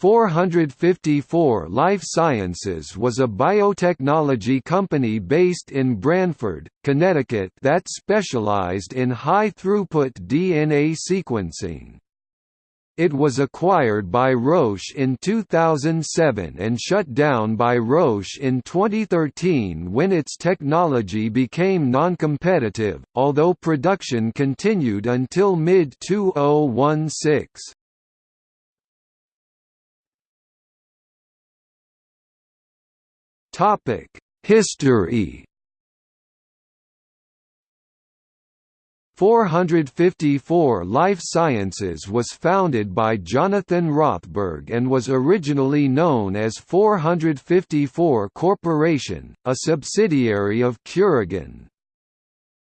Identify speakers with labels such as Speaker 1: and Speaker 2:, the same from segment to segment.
Speaker 1: 454 Life Sciences was a biotechnology company based in Branford, Connecticut that specialized in high-throughput DNA sequencing. It was acquired by Roche in 2007 and shut down by Roche in 2013 when its technology became non-competitive, although production continued until mid-2016. History 454 Life Sciences was founded by Jonathan Rothberg and was originally known as 454 Corporation, a subsidiary of Curagen.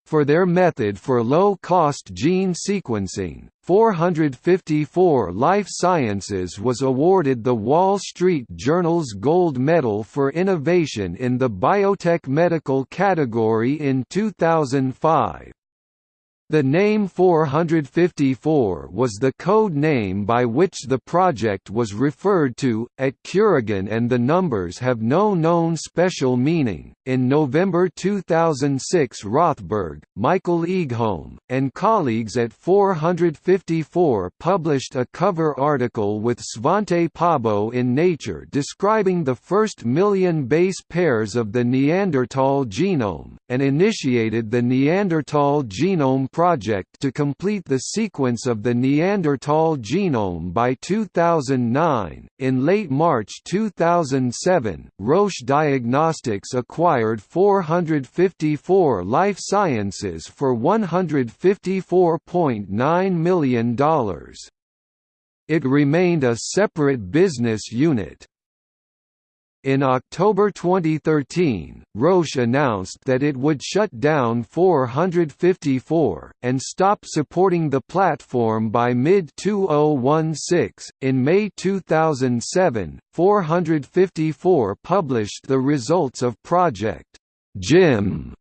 Speaker 1: For their method for low-cost gene sequencing, 454 Life Sciences was awarded the Wall Street Journal's Gold Medal for Innovation in the Biotech Medical category in 2005. The name 454 was the code name by which the project was referred to, at Curagen and the numbers have no known special meaning. In November 2006 Rothberg, Michael Egholm, and colleagues at 454 published a cover article with Svante Pääbo in Nature describing the first million base pairs of the Neanderthal genome, and initiated the Neanderthal Genome project to complete the sequence of the Neanderthal genome by 2009. In late March 2007, Roche Diagnostics acquired 454 Life Sciences for $154.9 million. It remained a separate business unit. In October 2013, Roche announced that it would shut down 454 and stop supporting the platform by mid-2016. In May 2007, 454 published the results of Project GEM,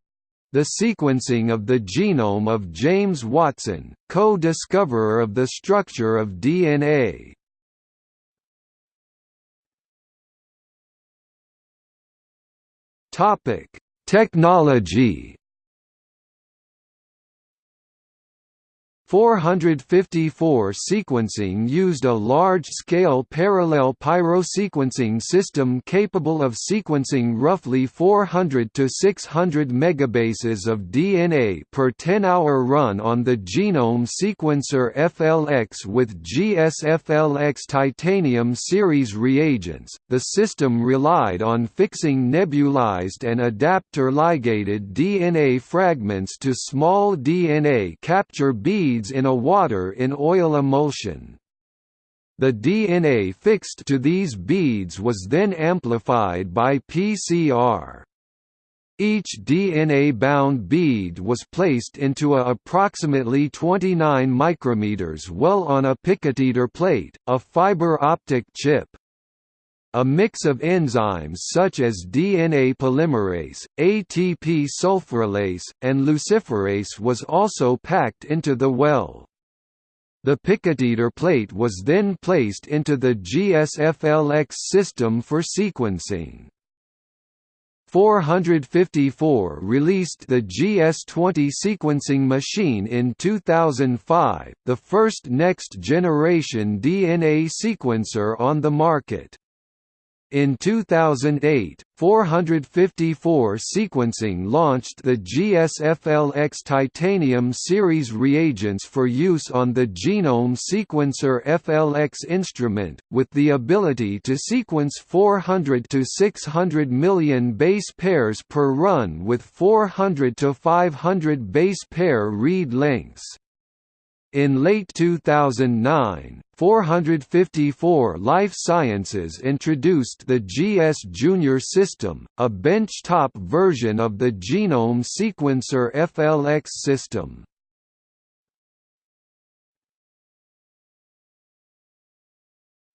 Speaker 1: the sequencing of the genome of James Watson, co-discoverer of the structure of DNA. Topic: Technology 454 sequencing used a large-scale parallel pyrosequencing system capable of sequencing roughly 400 to 600 megabases of DNA per 10-hour run on the genome sequencer FLX with GSFLX titanium series reagents. The system relied on fixing nebulized and adapter ligated DNA fragments to small DNA capture beads in a water in oil emulsion. The DNA fixed to these beads was then amplified by PCR. Each DNA-bound bead was placed into a approximately 29 micrometers well on a PicoTiter plate, a fiber optic chip. A mix of enzymes such as DNA polymerase, ATP sulfurylase, and luciferase was also packed into the well. The PicoTiter plate was then placed into the GSFLX system for sequencing. 454 released the GS20 sequencing machine in 2005, the first next-generation DNA sequencer on the market. In 2008, 454 Sequencing launched the GSFLX Titanium series reagents for use on the Genome Sequencer FLX instrument, with the ability to sequence 400 to 600 million base pairs per run with 400 to 500 base pair read lengths. In late 2009, 454 Life Sciences introduced the GS Junior system, a benchtop version of the genome sequencer FLX system.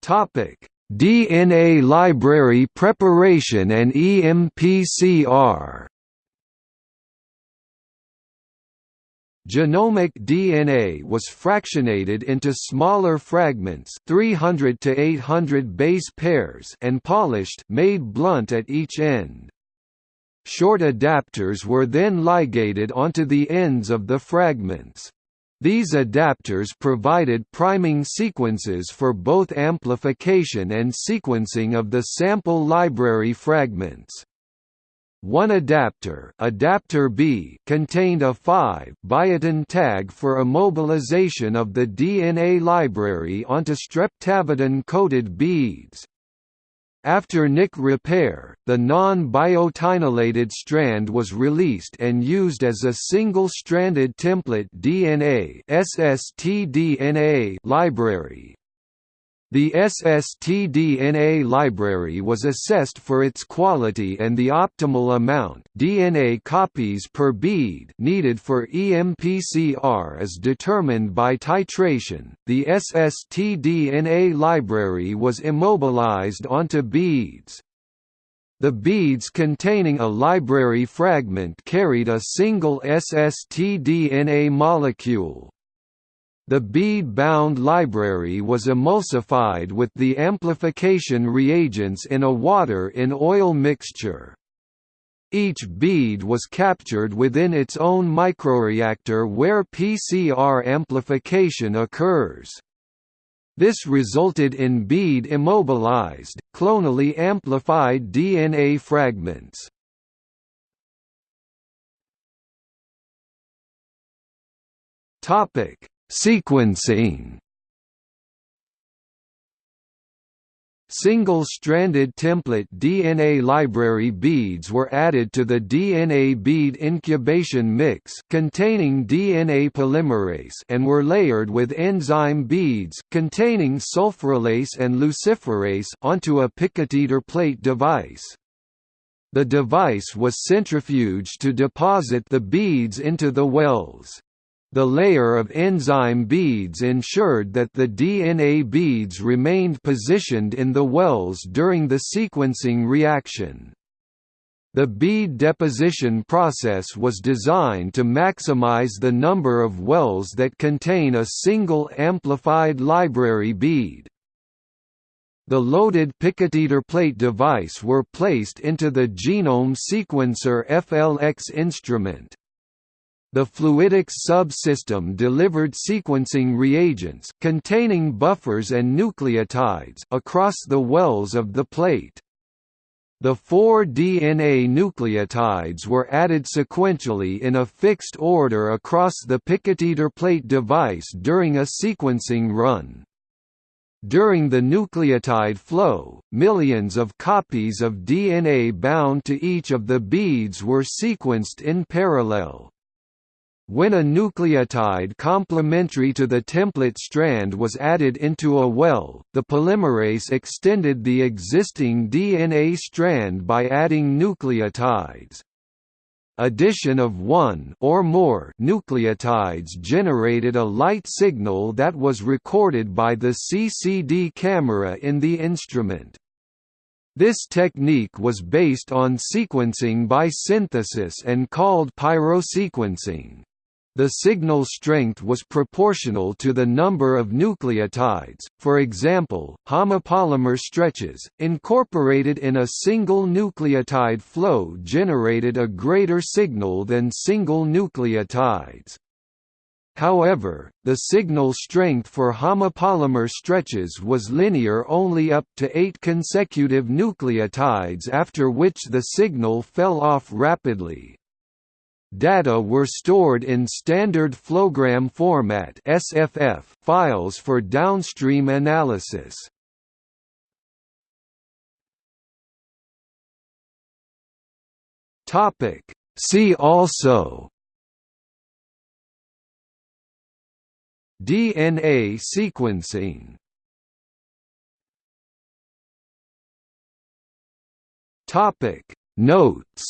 Speaker 1: Topic: DNA library preparation and EMPCR Genomic DNA was fractionated into smaller fragments 300 to 800 base pairs and polished made blunt at each end. Short adapters were then ligated onto the ends of the fragments. These adapters provided priming sequences for both amplification and sequencing of the sample library fragments. One adapter, adapter B, contained a 5-biotin tag for immobilization of the DNA library onto streptavidin-coated beads. After Nick repair, the non-biotinylated strand was released and used as a single-stranded template DNA library. The SSTDNA library was assessed for its quality and the optimal amount DNA copies per bead needed for EMPCR is determined by titration. The SSTDNA library was immobilized onto beads. The beads containing a library fragment carried a single SSTDNA molecule. The bead-bound library was emulsified with the amplification reagents in a water-in-oil mixture. Each bead was captured within its own microreactor where PCR amplification occurs. This resulted in bead immobilized, clonally amplified DNA fragments. Topic: Sequencing Single-stranded template DNA library beads were added to the DNA bead incubation mix containing DNA polymerase and were layered with enzyme beads containing sulfurylase and luciferase onto a PicoTiter plate device. The device was centrifuged to deposit the beads into the wells. The layer of enzyme beads ensured that the DNA beads remained positioned in the wells during the sequencing reaction. The bead deposition process was designed to maximize the number of wells that contain a single amplified library bead. The loaded PicoTiter plate device were placed into the genome sequencer FLX instrument. The fluidics subsystem delivered sequencing reagents containing buffers and nucleotides across the wells of the plate. The four DNA nucleotides were added sequentially in a fixed order across the PicoTiter plate device during a sequencing run. During the nucleotide flow, millions of copies of DNA bound to each of the beads were sequenced in parallel. When a nucleotide complementary to the template strand was added into a well, the polymerase extended the existing DNA strand by adding nucleotides. Addition of one or more nucleotides generated a light signal that was recorded by the CCD camera in the instrument. This technique was based on sequencing by synthesis and called pyrosequencing. The signal strength was proportional to the number of nucleotides, for example, homopolymer stretches, incorporated in a single nucleotide flow generated a greater signal than single nucleotides. However, the signal strength for homopolymer stretches was linear only up to eight consecutive nucleotides after which the signal fell off rapidly. Data were stored in standard flowgram format (SFF) files for downstream analysis. Topic: See also DNA sequencing Topic Notes